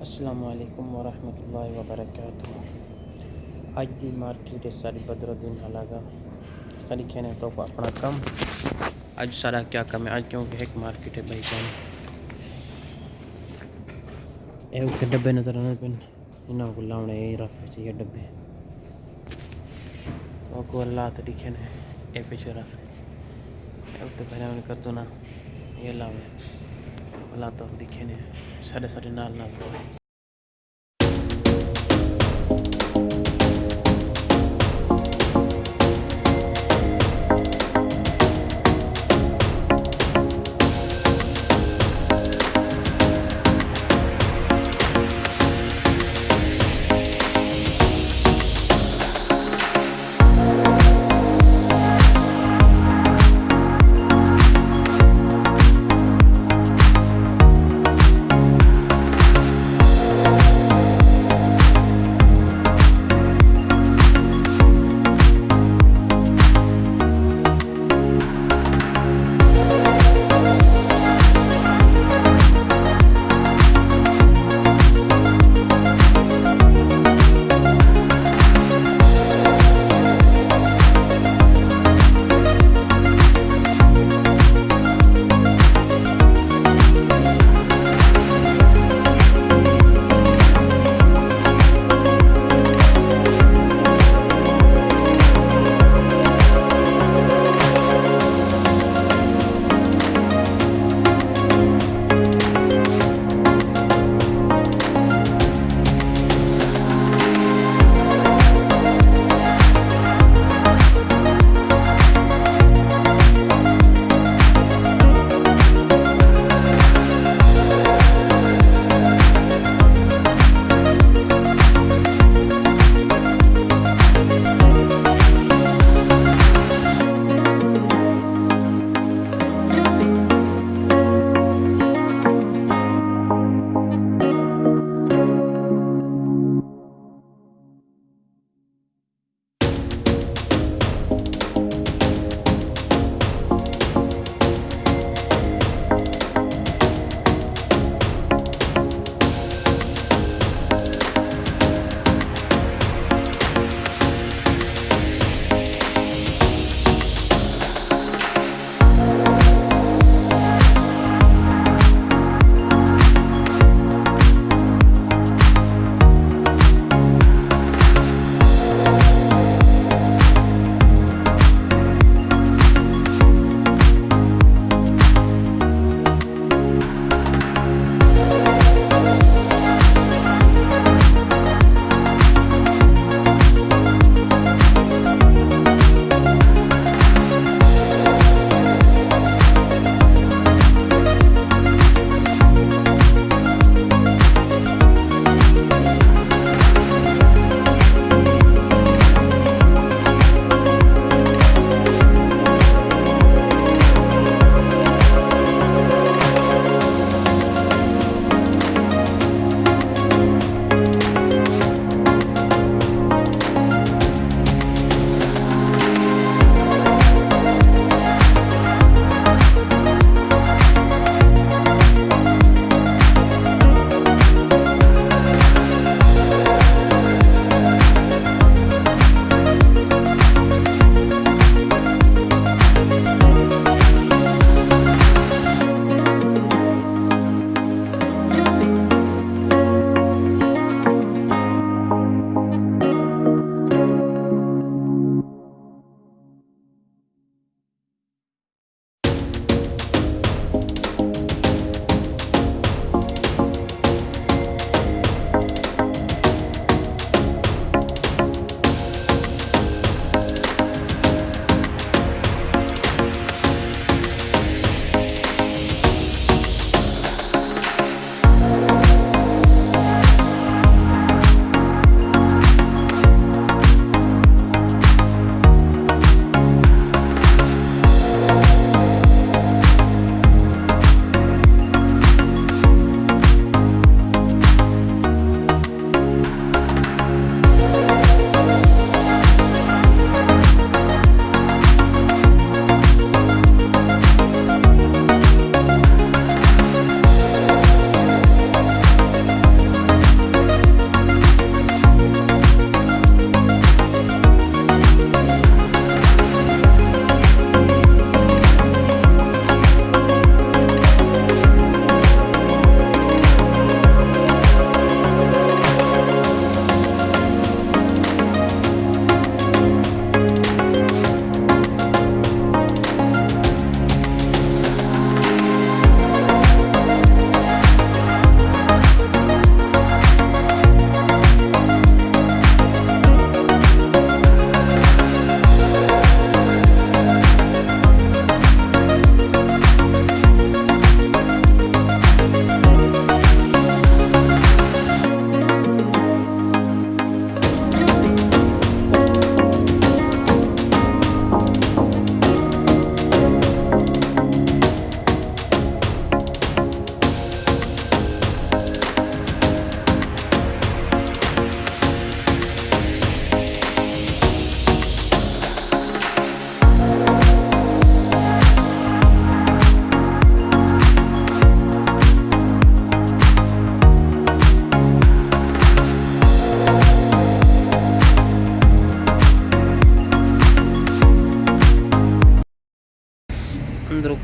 السلام علیکم ورحمۃ اللہ وبرکاتہ۔ اج دی مارکیٹ ہے ساری بدر الدین علاقہ ساری کہنے تو اپنا کم اج سارا کیا کم ہے؟ اج کیونکہ ایک مارکیٹ ہے بھائی جان۔ اے ڈبے نظر آنے پن انہوں کو لاؤنے یہ رف چاہیے ڈبے۔ وہ کو اللہ تو لکھے نے اے پیچھے رف اے اوکے پہلے انہیں کر دو نا، یہ لاؤنے اللہ تو لکھے نے سارے سارے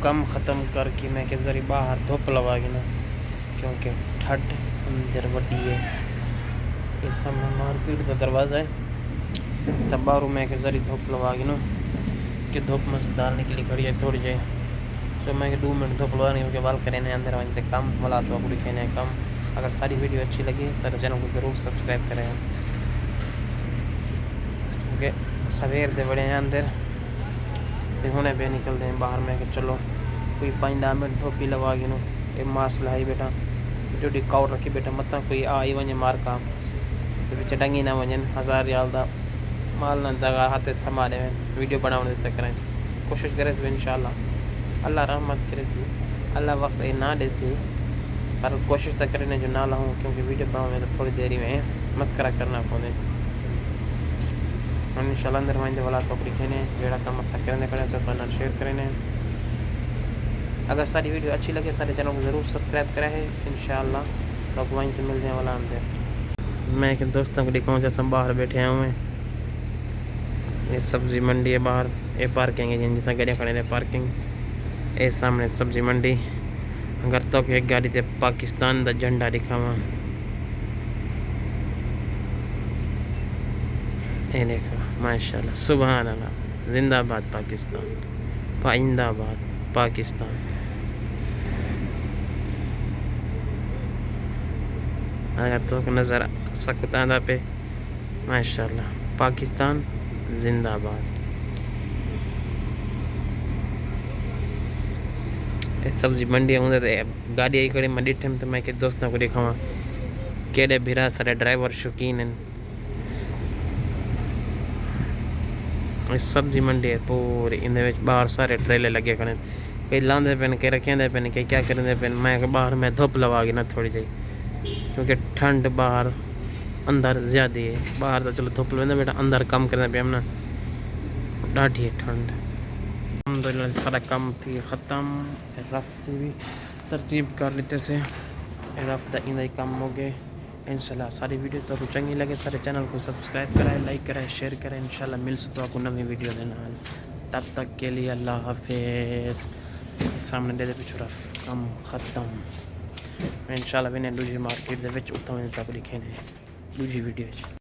کم ختم کر کے میں کہ ذری باہر دھوپ لوا گی نا، کیونکہ ٹھڈ اندر وڈی ہے۔ یہ سامنے مارکیٹ کا دروازہ ہے۔ تب باہروں میں کہ ذری دھوپ لوا گی نا، کہ دھوپ میں سے ڈالنے کے لیے کھڑی ہے، تھوڑی جائے تو میں کہ دو منٹ دھوپ لوا نہیں کیونکہ بال کریں اندر وہیں کم، بلا تو اپنی کھینے کم۔ اگر ساری ویڈیو اچھی لگی، سارے چینل کو ضرور سبسکرائب کریں۔ کیونکہ سویر دے بڑے ہیں اندر۔ تو ہونے پہ نکل دیں باہر میں کہ چلو کوئی پانچ ڈہ منٹ دھوپی لوا گی نو یہ ماس لائی بیٹا جو ڈکاؤٹ رکھی بیٹا مت کوئی آئی ونجے مار کا تو بچے ڈنگی نہ ونجن ہزار ریال دا مال نہ دگا ہاتھ تھما دے ویڈیو بناؤ دے چکریں کوشش کرے تو انشاءاللہ اللہ رحمت کرے سی اللہ وقت یہ نہ دے سی پر کوشش تو کرنے جو نہ لہوں کیونکہ ویڈیو بناؤ میں تو تھوڑی دیری میں مسکرہ کرنا پوندے ان شاء اللہ اندر وائندے والا تو لکھنے جڑا کام اسا کرنے کرنے تو نال شیئر کرنے اگر ساری ویڈیو اچھی لگے، سارے چینل کو ضرور سبسکرائب کرے ہے انشاءاللہ تو آپ وہیں مل جائیں والا اندر۔ میں کہ دوستوں کو دکھاؤں جیسا باہر بیٹھے ہیں میں یہ سبزی منڈی ہے باہر۔ یہ پارکنگ ہے، جن جتنا گاڑیاں کھڑے ہیں پارکنگ یہ سامنے سبزی منڈی۔ اگر تو کہ ایک گاڑی تے پاکستان دا جھنڈا دکھاواں۔ یہ ماشاءاللہ سبحان اللہ زندہ باد پاکستان، پائندہ آباد پاکستان۔ اگر تو نظر سکتا آدھا پہ، ماشاءاللہ، پاکستان زندہ باد۔ سبزی منڈی ہوں گاڑی آئی کھڑی میں ڈٹھم تو میں کہ دوستوں کو دکھاواں، کیڑے بھیرا سارے ڈرائیور شوقین ہیں سبزی منڈی ہے پوری ان باہر سارے ٹریلے لگے کھڑے کئی لاندے پہ کئی رکھیں پہ کئی کیا کریں پہ میں باہر میں دھوپ لوا گی نا تھوڑی جی کیونکہ ٹھنڈ باہر اندر زیادہ ہے باہر تو چلو دھوپ لوگ بیٹا اندر کم کرنے پہ ہم نا ڈاٹھی ہے ٹھنڈ الحمدللہ سارا کم تھی ختم رفت بھی ترتیب کر لیتے سے رفت ان کم ہو گئے انشاءاللہ ساری ویڈیو تو آپ چنگی لگے سارے چینل کو سبسکرائب کرائے، لائک کرائے، شیئر کرائے، انشاءاللہ مل سے تو آپ کو نوی ویڈیو دینا تب تک کے لیے اللہ حافظ۔ سامنے دے دے پچھو رف کم ختم۔ انشاءاللہ بھی نے دوجی مارکیٹ دے وچ اتھا میں تک لکھے نے دوجی ویڈیو